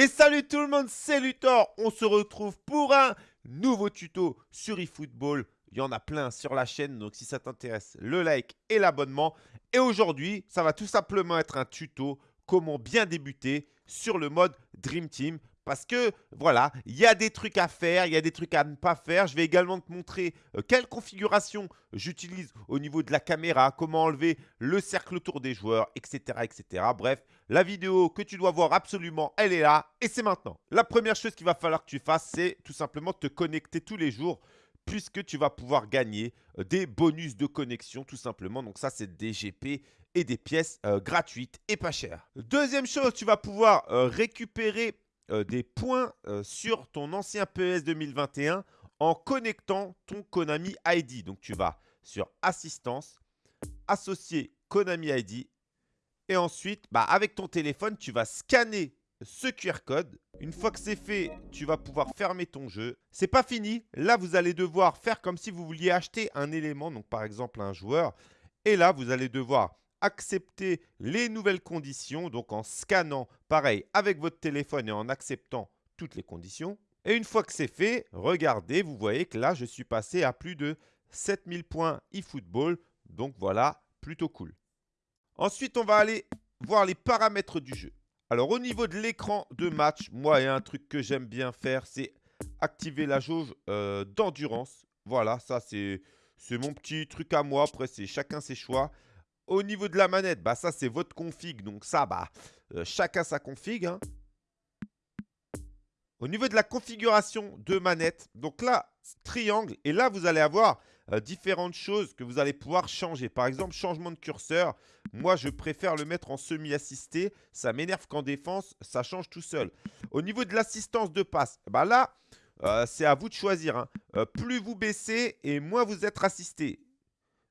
Et salut tout le monde, c'est Luthor. On se retrouve pour un nouveau tuto sur eFootball. Il y en a plein sur la chaîne, donc si ça t'intéresse, le like et l'abonnement. Et aujourd'hui, ça va tout simplement être un tuto comment bien débuter sur le mode Dream Team. Parce que, voilà, il y a des trucs à faire, il y a des trucs à ne pas faire. Je vais également te montrer euh, quelle configuration j'utilise au niveau de la caméra, comment enlever le cercle autour des joueurs, etc. etc. Bref, la vidéo que tu dois voir absolument, elle est là et c'est maintenant. La première chose qu'il va falloir que tu fasses, c'est tout simplement te connecter tous les jours puisque tu vas pouvoir gagner euh, des bonus de connexion tout simplement. Donc ça, c'est des GP et des pièces euh, gratuites et pas chères. Deuxième chose, tu vas pouvoir récupérer euh, des points euh, sur ton ancien PES 2021 en connectant ton Konami ID. Donc, tu vas sur Assistance, associer Konami ID et ensuite, bah, avec ton téléphone, tu vas scanner ce QR code. Une fois que c'est fait, tu vas pouvoir fermer ton jeu. C'est pas fini. Là, vous allez devoir faire comme si vous vouliez acheter un élément, donc par exemple un joueur. Et là, vous allez devoir accepter les nouvelles conditions, donc en scannant, pareil, avec votre téléphone et en acceptant toutes les conditions. Et une fois que c'est fait, regardez, vous voyez que là, je suis passé à plus de 7000 points eFootball. Donc voilà, plutôt cool. Ensuite, on va aller voir les paramètres du jeu. Alors, au niveau de l'écran de match, moi, il y a un truc que j'aime bien faire, c'est activer la jauge euh, d'endurance. Voilà, ça, c'est mon petit truc à moi. Après, c'est chacun ses choix. Au niveau de la manette, bah ça c'est votre config. Donc ça, bah euh, chacun sa config. Hein. Au niveau de la configuration de manette, donc là, triangle. Et là, vous allez avoir euh, différentes choses que vous allez pouvoir changer. Par exemple, changement de curseur. Moi, je préfère le mettre en semi-assisté. Ça m'énerve qu'en défense, ça change tout seul. Au niveau de l'assistance de passe, bah là, euh, c'est à vous de choisir. Hein. plus vous baissez et moins vous êtes assisté.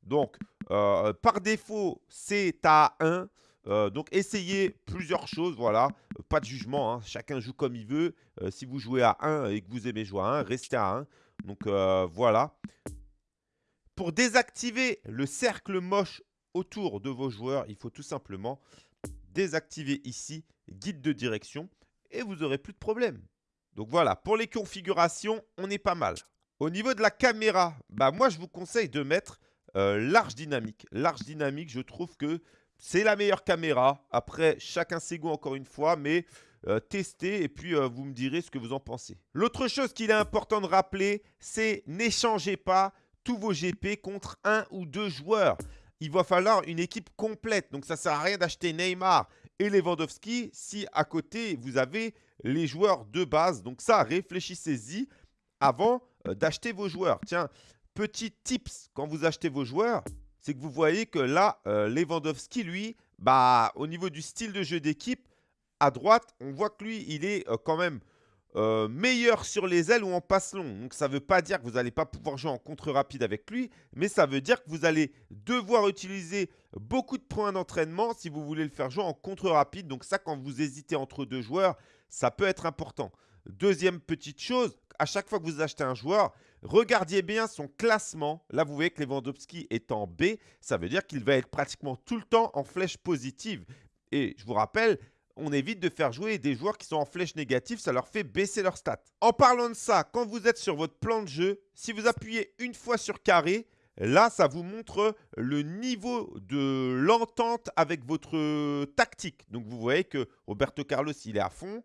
Donc, euh, par défaut, c'est à 1. Euh, donc, essayez plusieurs choses. Voilà, pas de jugement. Hein. Chacun joue comme il veut. Euh, si vous jouez à 1 et que vous aimez jouer à 1, restez à 1. Donc, voilà. Pour désactiver le cercle moche autour de vos joueurs, il faut tout simplement désactiver ici guide de direction et vous n'aurez plus de problème. Donc voilà, pour les configurations, on est pas mal. Au niveau de la caméra, bah moi je vous conseille de mettre euh, large dynamique. Large dynamique, je trouve que c'est la meilleure caméra. Après, chacun ses goûts encore une fois, mais euh, testez et puis euh, vous me direz ce que vous en pensez. L'autre chose qu'il est important de rappeler, c'est n'échangez pas tous vos GP contre un ou deux joueurs. Il va falloir une équipe complète. Donc ça ne sert à rien d'acheter Neymar et Lewandowski si à côté vous avez les joueurs de base. Donc ça, réfléchissez-y avant d'acheter vos joueurs. Tiens, Petit tips quand vous achetez vos joueurs, c'est que vous voyez que là, euh, Lewandowski, lui, bah, au niveau du style de jeu d'équipe, à droite, on voit que lui, il est euh, quand même euh, meilleur sur les ailes ou en passe long. Donc ça ne veut pas dire que vous n'allez pas pouvoir jouer en contre rapide avec lui, mais ça veut dire que vous allez devoir utiliser beaucoup de points d'entraînement si vous voulez le faire jouer en contre rapide. Donc ça, quand vous hésitez entre deux joueurs, ça peut être important. Deuxième petite chose, à chaque fois que vous achetez un joueur, regardez bien son classement. Là, vous voyez que Lewandowski est en B. Ça veut dire qu'il va être pratiquement tout le temps en flèche positive. Et je vous rappelle, on évite de faire jouer des joueurs qui sont en flèche négative, ça leur fait baisser leur stats. En parlant de ça, quand vous êtes sur votre plan de jeu, si vous appuyez une fois sur carré, là, ça vous montre le niveau de l'entente avec votre tactique. Donc, vous voyez que Roberto Carlos, il est à fond.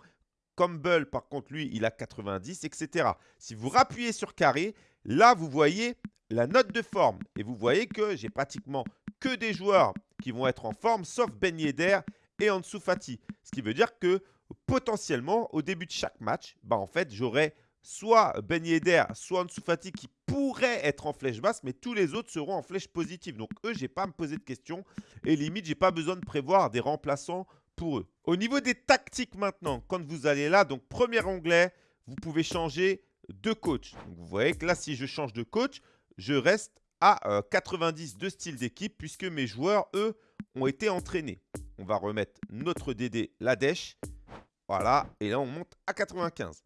Campbell, par contre, lui, il a 90, etc. Si vous rappuyez sur carré, là, vous voyez la note de forme. Et vous voyez que j'ai pratiquement que des joueurs qui vont être en forme, sauf Ben Yedder et Ansu Fati. Ce qui veut dire que potentiellement, au début de chaque match, bah, en fait, j'aurai soit Ben Yedder, soit Ansu Fati qui pourraient être en flèche basse, mais tous les autres seront en flèche positive. Donc eux, je n'ai pas à me poser de questions. Et limite, je n'ai pas besoin de prévoir des remplaçants pour eux. Au niveau des tactiques maintenant, quand vous allez là, donc premier onglet, vous pouvez changer de coach. vous voyez que là, si je change de coach, je reste à 90 euh, de style d'équipe puisque mes joueurs, eux, ont été entraînés. On va remettre notre DD, la dèche. Voilà, et là, on monte à 95.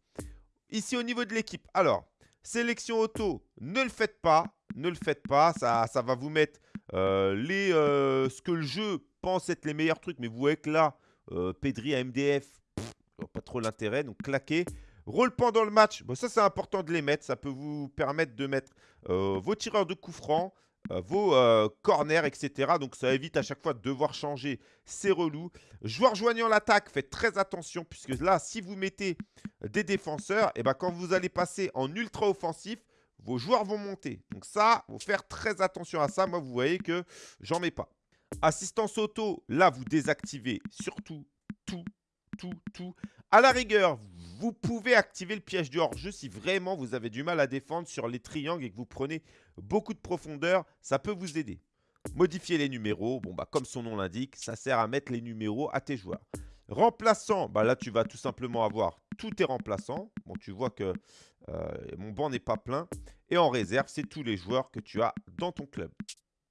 Ici, au niveau de l'équipe, alors, sélection auto, ne le faites pas. Ne le faites pas, ça, ça va vous mettre euh, euh, ce que le jeu pense être les meilleurs trucs. Mais vous voyez que là, euh, Pedri à MDF, pas trop l'intérêt. Donc claquer. Rôle pendant le match, bon, ça c'est important de les mettre. Ça peut vous permettre de mettre euh, vos tireurs de coups francs, euh, vos euh, corners, etc. Donc ça évite à chaque fois de devoir changer. C'est relou. Joueur joignant l'attaque, faites très attention. Puisque là, si vous mettez des défenseurs, et eh ben, quand vous allez passer en ultra offensif, vos joueurs vont monter. Donc ça, il faut faire très attention à ça. Moi, vous voyez que j'en mets pas. Assistance auto, là, vous désactivez surtout tout, tout, tout. À la rigueur, vous pouvez activer le piège du hors-jeu si vraiment vous avez du mal à défendre sur les triangles et que vous prenez beaucoup de profondeur. Ça peut vous aider. Modifier les numéros, bon bah comme son nom l'indique, ça sert à mettre les numéros à tes joueurs. Remplaçant, bah là tu vas tout simplement avoir tous tes remplaçants. Bon tu vois que euh, mon banc n'est pas plein. Et en réserve, c'est tous les joueurs que tu as dans ton club.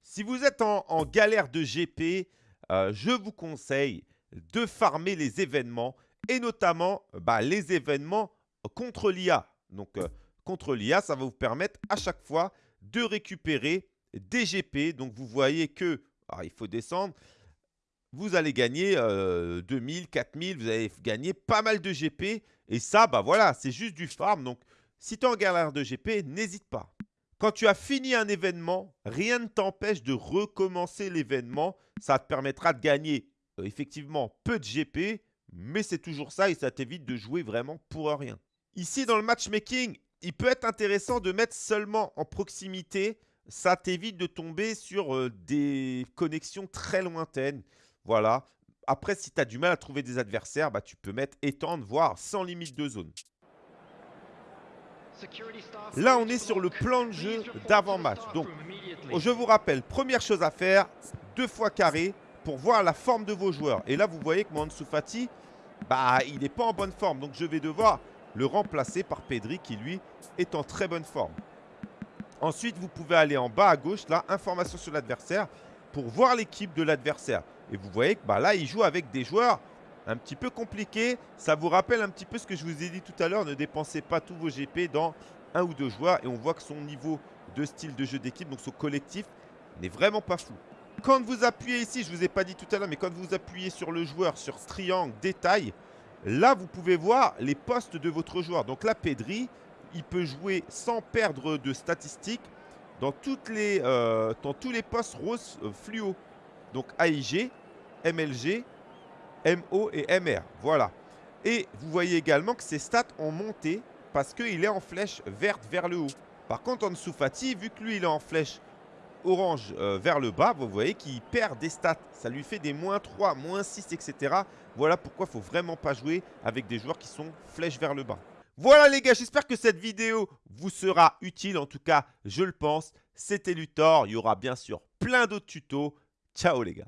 Si vous êtes en, galère de GP, euh, je vous conseille de farmer les événements et notamment bah, les événements contre l'IA. Donc, euh, contre l'IA, ça va vous permettre à chaque fois de récupérer des GP. Donc, vous voyez que, il faut descendre, vous allez gagner 2000, 4000, vous allez gagner pas mal de GP. Et ça, bah voilà, c'est juste du farm. Donc, si tu es en galère de GP, n'hésite pas. Quand tu as fini un événement, rien ne t'empêche de recommencer l'événement. Ça te permettra de gagner euh, effectivement peu de GP, mais c'est toujours ça et ça t'évite de jouer vraiment pour rien. Ici, dans le matchmaking, il peut être intéressant de mettre seulement en proximité. Ça t'évite de tomber sur euh, des connexions très lointaines. Voilà. Après, si tu as du mal à trouver des adversaires, bah, tu peux mettre étendre, voire sans limite de zone. Là, on est sur le plan de jeu d'avant-match. Donc, je vous rappelle, première chose à faire, deux fois carré pour voir la forme de vos joueurs. Et là, vous voyez que Mansu Fati, bah, il n'est pas en bonne forme. Donc, je vais devoir le remplacer par Pedri qui, lui, est en très bonne forme. Ensuite, vous pouvez aller en bas à gauche, là, information sur l'adversaire, pour voir l'équipe de l'adversaire. Et vous voyez que bah, là, il joue avec des joueurs un petit peu compliqué. Ça vous rappelle un petit peu ce que je vous ai dit tout à l'heure. Ne dépensez pas tous vos GP dans un ou deux joueurs. Et on voit que son niveau de style de jeu d'équipe, donc son collectif, n'est vraiment pas fou. Quand vous appuyez ici, je ne vous ai pas dit tout à l'heure, mais quand vous appuyez sur le joueur, sur triangle, détail, là, vous pouvez voir les postes de votre joueur. Donc là, Pedri, il peut jouer sans perdre de statistiques dans, euh, tous les postes rose euh, fluo. Donc AIG, MLG, MO et MR. Voilà. Et vous voyez également que ses stats ont monté parce qu'il est en flèche verte vers le haut. Par contre, en dessous Fati, vu que lui, il est en flèche orange euh, vers le bas, vous voyez qu'il perd des stats. Ça lui fait des moins 3, moins 6, etc. Voilà pourquoi il ne faut vraiment pas jouer avec des joueurs qui sont flèche vers le bas. Voilà les gars, j'espère que cette vidéo vous sera utile. En tout cas, je le pense. C'était Luthor. Il y aura bien sûr plein d'autres tutos. Ciao les gars.